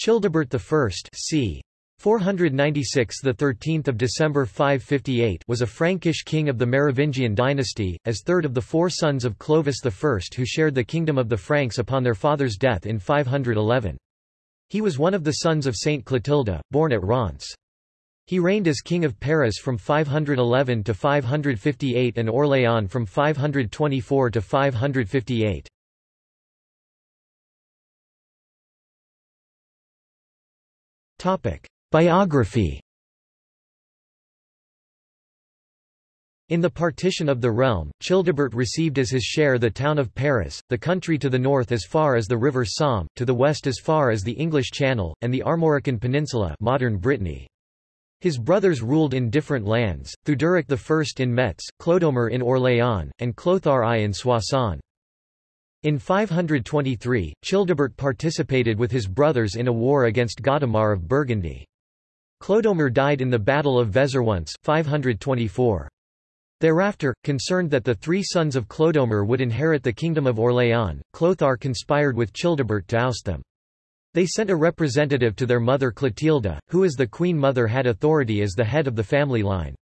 Childebert I c. 496 the 13th of December 558 was a Frankish king of the Merovingian dynasty as third of the four sons of Clovis I who shared the kingdom of the Franks upon their father's death in 511 He was one of the sons of Saint Clotilda born at Reims. He reigned as king of Paris from 511 to 558 and Orléans from 524 to 558 Topic Biography In the partition of the realm, Childebert received as his share the town of Paris, the country to the north as far as the river Somme, to the west as far as the English Channel, and the Armorican Peninsula modern Brittany. His brothers ruled in different lands, Theuderic I in Metz, Clodomir in Orléans, and Clothar I in Soissons. In 523, Childebert participated with his brothers in a war against Godemar of Burgundy. Clodomir died in the Battle of Vézeronce 524. Thereafter, concerned that the three sons of Clodomir would inherit the kingdom of Orléans, Clothar conspired with Childebert to oust them. They sent a representative to their mother Clotilda, who as the queen mother had authority as the head of the family line.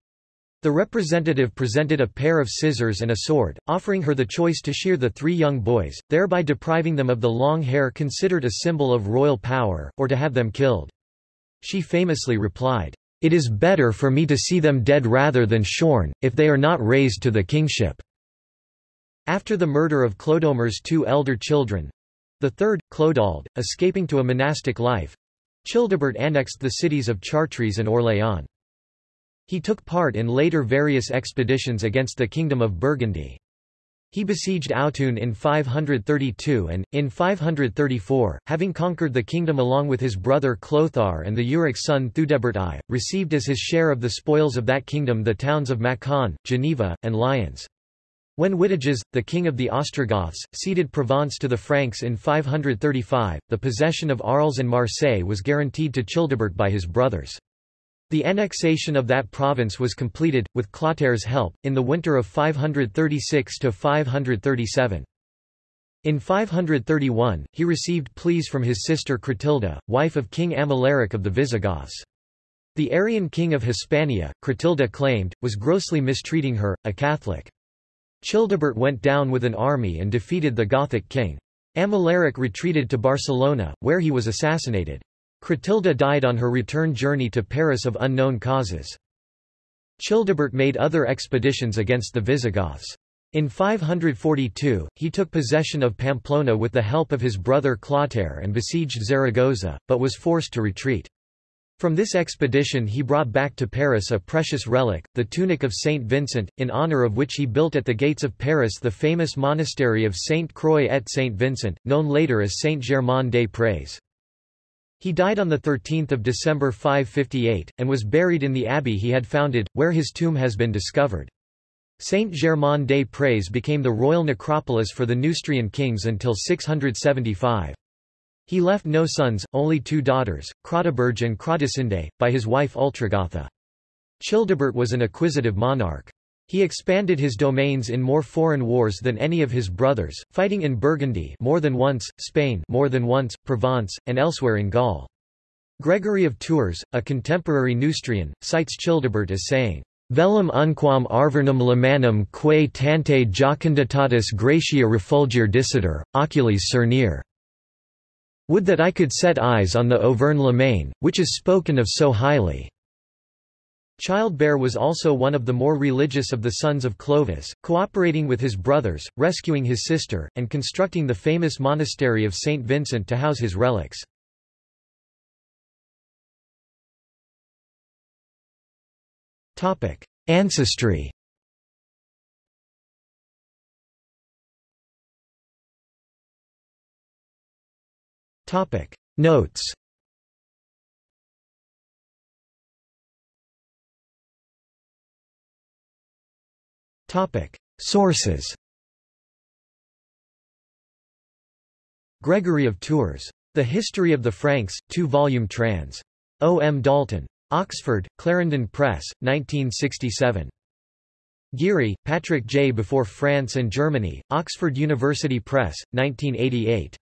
The representative presented a pair of scissors and a sword, offering her the choice to shear the three young boys, thereby depriving them of the long hair considered a symbol of royal power, or to have them killed. She famously replied, It is better for me to see them dead rather than shorn, if they are not raised to the kingship. After the murder of Clodomir's two elder children—the third, Clodald, escaping to a monastic life—Childebert annexed the cities of Chartres and Orléans. He took part in later various expeditions against the Kingdom of Burgundy. He besieged Autun in 532 and, in 534, having conquered the kingdom along with his brother Clothar and Theuderic's son Theudebert I, received as his share of the spoils of that kingdom the towns of Macon, Geneva, and Lyons. When Witiges, the king of the Ostrogoths, ceded Provence to the Franks in 535, the possession of Arles and Marseille was guaranteed to Childebert by his brothers. The annexation of that province was completed, with Clotair's help, in the winter of 536–537. In 531, he received pleas from his sister Chrotilda, wife of King Amalaric of the Visigoths. The Arian king of Hispania, Chrotilda claimed, was grossly mistreating her, a Catholic. Childebert went down with an army and defeated the Gothic king. Amalaric retreated to Barcelona, where he was assassinated. Chrotilda died on her return journey to Paris of unknown causes. Childebert made other expeditions against the Visigoths. In 542, he took possession of Pamplona with the help of his brother Clotaire and besieged Zaragoza, but was forced to retreat. From this expedition he brought back to Paris a precious relic, the tunic of Saint Vincent, in honor of which he built at the gates of Paris the famous monastery of Saint Croix et Saint Vincent, known later as Saint Germain des Prés. He died on 13 December 558, and was buried in the abbey he had founded, where his tomb has been discovered. Saint-Germain-des-Prés became the royal necropolis for the Neustrian kings until 675. He left no sons, only two daughters, Chrodoberge and Chrodesinde, by his wife Ultragotha. Childebert was an acquisitive monarch. He expanded his domains in more foreign wars than any of his brothers, fighting in Burgundy more than once, Spain more than once, Provence, and elsewhere in Gaul. Gregory of Tours, a contemporary Neustrian, cites Childebert as saying, Velum unquam arvernum lamanum quae tante jocunditatis gratia refulgere disider, oculis cernere. Would that I could set eyes on the Auvergne Limagne, which is spoken of so highly. Childebert was also one of the more religious of the sons of Clovis, cooperating with his brothers, rescuing his sister, and constructing the famous monastery of St. Vincent to house his relics. Ancestry Notes Sources Gregory of Tours. The History of the Franks, 2-volume trans. O. M. Dalton. Oxford, Clarendon Press, 1967. Geary, Patrick J. Before France and Germany, Oxford University Press, 1988.